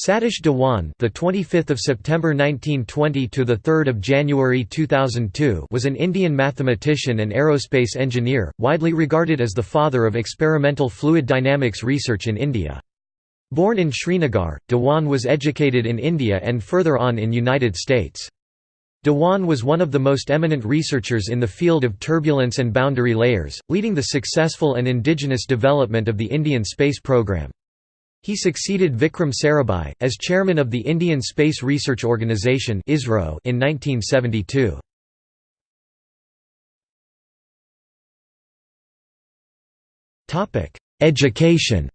Satish Dhawan, the 25th of September 1920 to the 3rd of January 2002, was an Indian mathematician and aerospace engineer, widely regarded as the father of experimental fluid dynamics research in India. Born in Srinagar, Dhawan was educated in India and further on in United States. Dhawan was one of the most eminent researchers in the field of turbulence and boundary layers, leading the successful and indigenous development of the Indian space program. He succeeded Vikram Sarabhai, as chairman of the Indian Space Research Organisation in 1972. Education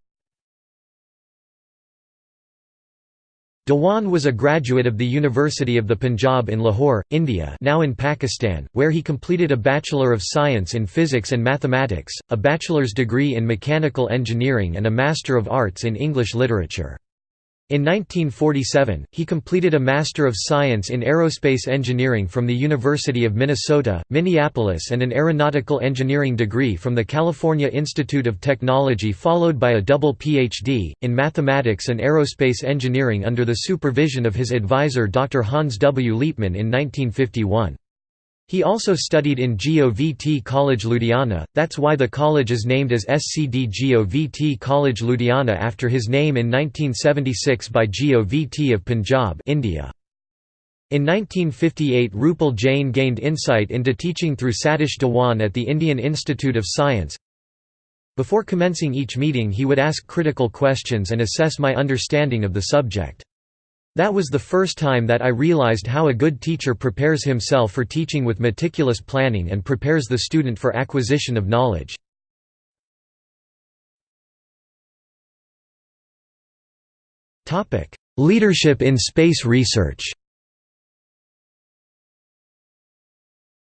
Dhawan was a graduate of the University of the Punjab in Lahore, India now in Pakistan, where he completed a Bachelor of Science in Physics and Mathematics, a bachelor's degree in Mechanical Engineering and a Master of Arts in English Literature. In 1947, he completed a Master of Science in Aerospace Engineering from the University of Minnesota, Minneapolis and an Aeronautical Engineering degree from the California Institute of Technology followed by a double Ph.D., in Mathematics and Aerospace Engineering under the supervision of his advisor Dr. Hans W. Liepmann in 1951. He also studied in GOVT College Ludhiana, that's why the college is named as SCD GOVT College Ludhiana after his name in 1976 by GOVT of Punjab India. In 1958 Rupal Jain gained insight into teaching through Satish Dhawan at the Indian Institute of Science. Before commencing each meeting he would ask critical questions and assess my understanding of the subject. That was the first time that I realized how a good teacher prepares himself for teaching with meticulous planning and prepares the student for acquisition of knowledge. Leadership in space research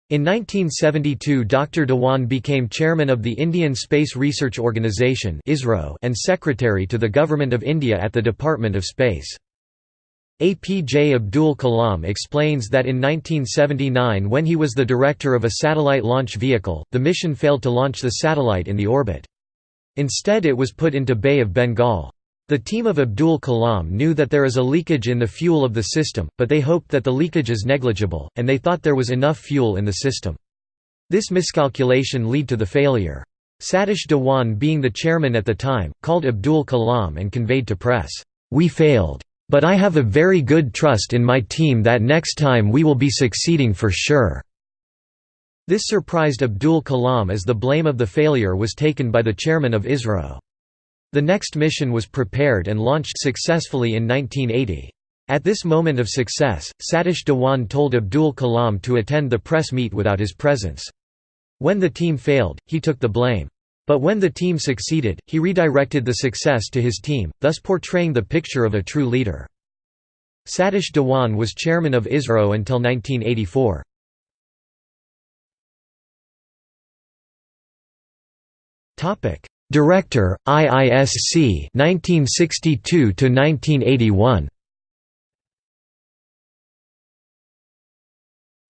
In 1972 Dr. Dhawan became chairman of the Indian Space Research Organisation and secretary to the Government of India at the Department of Space. APJ Abdul Kalam explains that in 1979 when he was the director of a satellite launch vehicle, the mission failed to launch the satellite in the orbit. Instead it was put into Bay of Bengal. The team of Abdul Kalam knew that there is a leakage in the fuel of the system, but they hoped that the leakage is negligible, and they thought there was enough fuel in the system. This miscalculation led to the failure. Satish Dhawan being the chairman at the time, called Abdul Kalam and conveyed to press, "'We failed. But I have a very good trust in my team that next time we will be succeeding for sure." This surprised Abdul Kalam as the blame of the failure was taken by the chairman of ISRO. The next mission was prepared and launched successfully in 1980. At this moment of success, Satish Dhawan told Abdul Kalam to attend the press meet without his presence. When the team failed, he took the blame. But when the team succeeded, he redirected the success to his team, thus portraying the picture of a true leader. Satish Dhawan was chairman of ISRO until 1984. Director, IISC 1962 to 1981.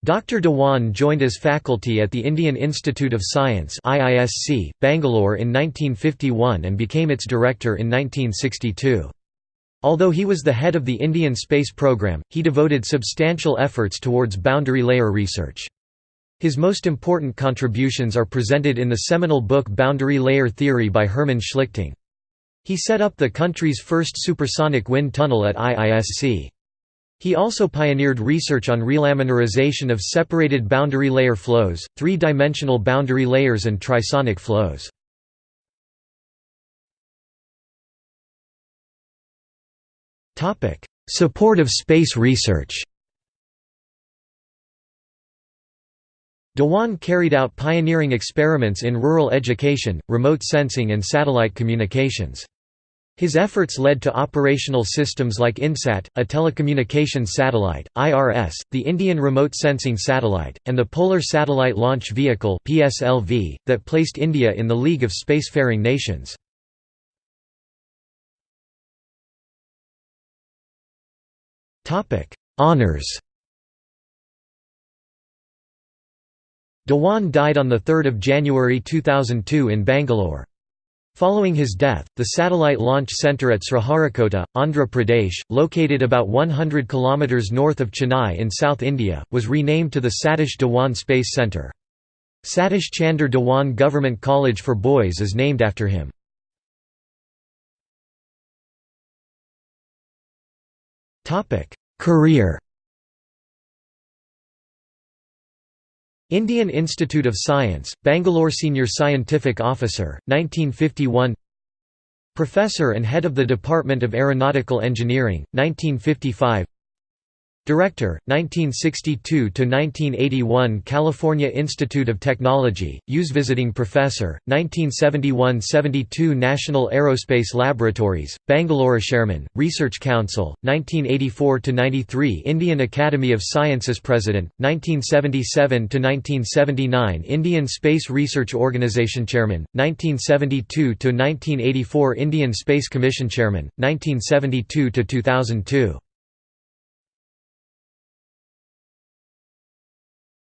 Dr. Dhawan joined as faculty at the Indian Institute of Science IISC, Bangalore in 1951 and became its director in 1962. Although he was the head of the Indian space program, he devoted substantial efforts towards boundary layer research. His most important contributions are presented in the seminal book Boundary Layer Theory by Hermann Schlichting. He set up the country's first supersonic wind tunnel at IISC. He also pioneered research on relaminarization of separated boundary layer flows, three-dimensional boundary layers and trisonic flows. Support of space research Dhawan carried out pioneering experiments in rural education, remote sensing and satellite communications. His efforts led to operational systems like INSAT, a telecommunications satellite, IRS, the Indian Remote Sensing Satellite, and the Polar Satellite Launch Vehicle that placed India in the League of Spacefaring Nations. Honours Dhawan died on 3 January 2002 in Bangalore. Following his death, the satellite launch center at Sriharikota, Andhra Pradesh, located about 100 km north of Chennai in South India, was renamed to the Satish Dhawan Space Centre. Satish Chander Dhawan Government College for Boys is named after him. Career Indian Institute of Science, Bangalore Senior Scientific Officer, 1951 Professor and Head of the Department of Aeronautical Engineering, 1955 Director, 1962–1981 California Institute of Technology, Hughes Visiting Professor, 1971–72 National Aerospace Laboratories, Bangalore Chairman, Research Council, 1984–93 Indian Academy of Sciences President, 1977–1979 Indian Space Research Organisation Chairman, 1972–1984 Indian Space Commission Chairman, 1972–2002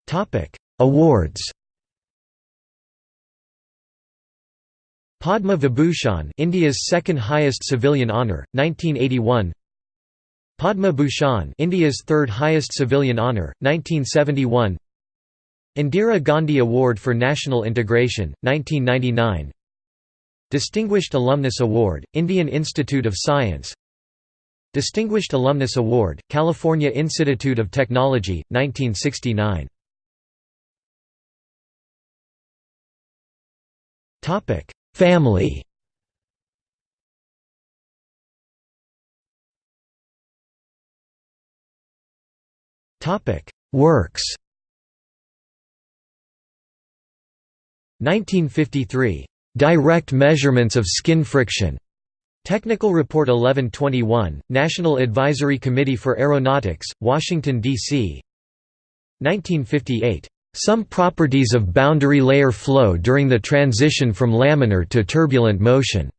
Topic: Awards. Padma Vibhushan, India's second highest civilian honour, 1981. Padma Bhushan, India's third highest civilian honour, 1971. Indira Gandhi Award for National Integration, 1999. Distinguished Alumnus Award, Indian Institute of Science. Distinguished Alumnus Award, California Institute of Technology, 1969. Topic: Family. Topic: Works. 1953. Direct measurements of skin friction. Technical Report 1121, National Advisory Committee for Aeronautics, Washington, D.C. 1958. Some properties of boundary layer flow during the transition from laminar to turbulent motion.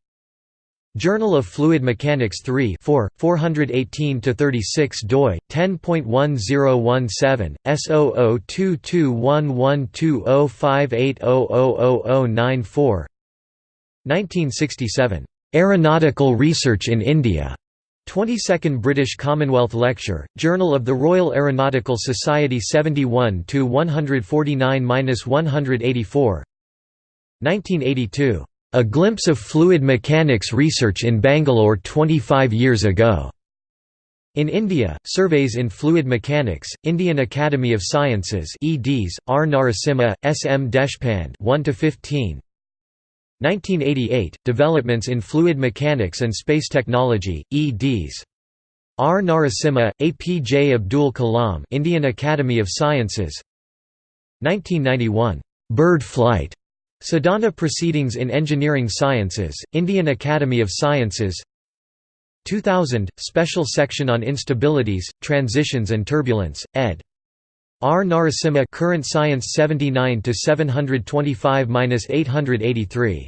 Journal of Fluid Mechanics 3 4, 418–36 doi, 10.1017, S0022112058000094 1967. Aeronautical Research in India. 22nd British Commonwealth Lecture, Journal of the Royal Aeronautical Society 71 149–184 1982. A Glimpse of Fluid Mechanics Research in Bangalore 25 years ago. In India, Surveys in Fluid Mechanics, Indian Academy of Sciences eds, R. Narasimha, S. M. Deshpande 1 15. 1988, Developments in Fluid Mechanics and Space Technology, eds. R. Narasimha, A. P. J. Abdul Kalam Indian Academy of Sciences 1991, "'Bird Flight' Sadhana Proceedings in Engineering Sciences, Indian Academy of Sciences 2000, Special Section on Instabilities, Transitions and Turbulence, ed. R. Narasimha Current Science 79 725-883